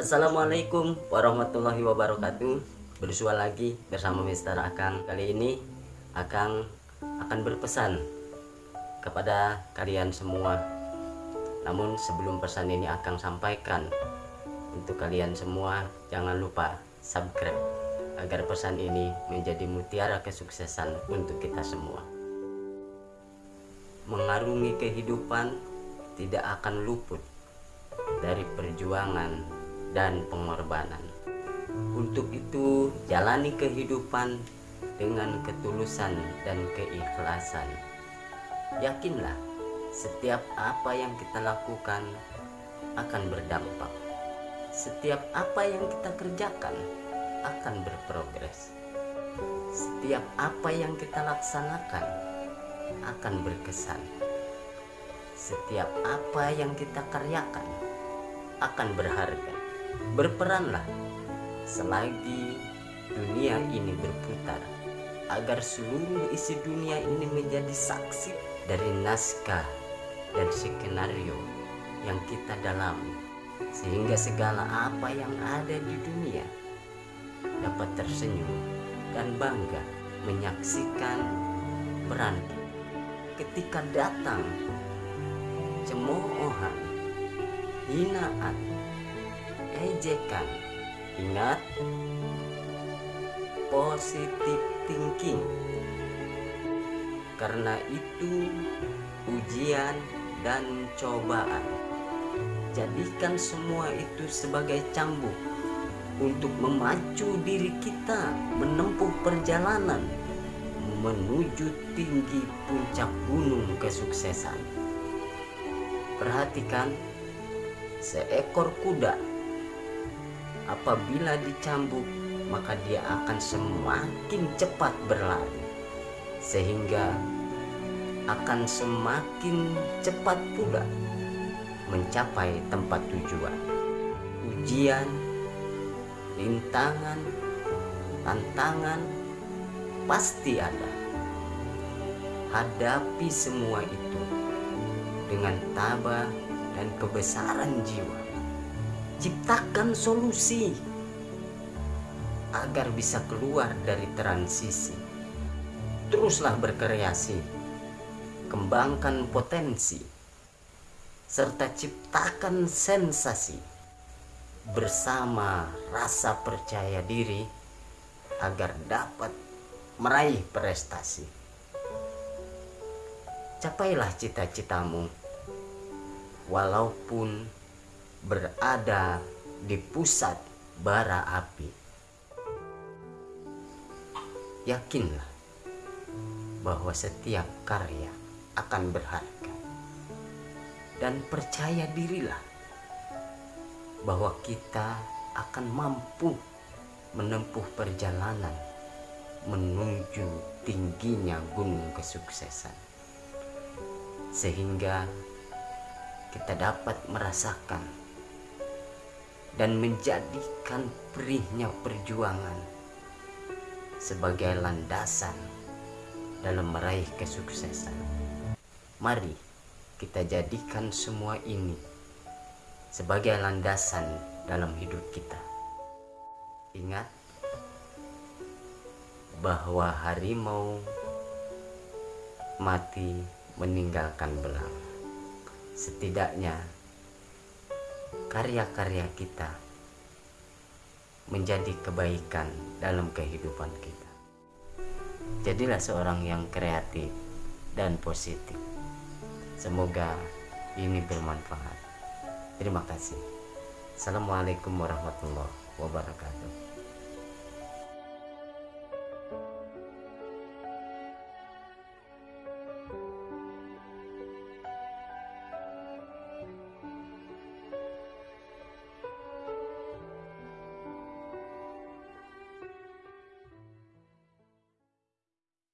Assalamualaikum warahmatullahi wabarakatuh. Bersua lagi bersama Mister Akang. Kali ini Akang akan berpesan Kepada kalian semua. Namun sebelum pesan ini Akang sampaikan Untuk kalian semua Jangan lupa subscribe Agar pesan ini menjadi mutiara kesuksesan untuk kita semua. Mengarungi kehidupan Tidak akan luput dari perjuangan dan pengorbanan. Untuk itu, jalani kehidupan dengan ketulusan dan keikhlasan. Yakinlah, setiap apa yang kita lakukan akan berdampak. Setiap apa yang kita kerjakan akan berprogres. Setiap apa yang kita laksanakan akan berkesan. Setiap apa yang kita karyakan akan berharga berperanlah selagi dunia ini berputar agar seluruh isi dunia ini menjadi saksi dari naskah dan skenario yang kita dalami. Sehingga segala apa yang ada di dunia dapat tersenyum dan bangga menyaksikan peran ketika datang cemoohan hinaan ejekan. Ingat positif thinking. Karena itu ujian dan cobaan. Jadikan semua itu sebagai cambuk untuk memacu diri kita menempuh perjalanan menuju tinggi puncak gunung kesuksesan. Perhatikan seekor kuda apabila dicambuk maka dia akan semakin cepat berlari sehingga akan semakin cepat pula mencapai tempat tujuan. Ujian rintangan tantangan pasti ada. Hadapi semua itu dengan tabah dan kebesaran jiwa ciptakan solusi agar bisa keluar dari transisi. Teruslah berkreasi, kembangkan potensi, serta ciptakan sensasi bersama rasa percaya diri agar dapat meraih prestasi. Capailah cita-citamu, walaupun berada di pusat bara api. Yakinlah bahwa setiap karya akan berharga. Dan percaya dirilah bahwa kita akan mampu menempuh perjalanan menuju tingginya gunung kesuksesan. Sehingga kita dapat merasakan dan menjadikan perihnya perjuangan sebagai landasan dalam meraih kesuksesan. Mari kita jadikan semua ini sebagai landasan dalam hidup kita. Ingat bahwa harimau mati meninggalkan belang. Setidaknya karya-karya kita menjadi kebaikan dalam kehidupan kita. Jadilah seorang yang kreatif dan positif. Semoga ini bermanfaat. Terima kasih. Assalamualaikum warahmatullahi wabarakatuh.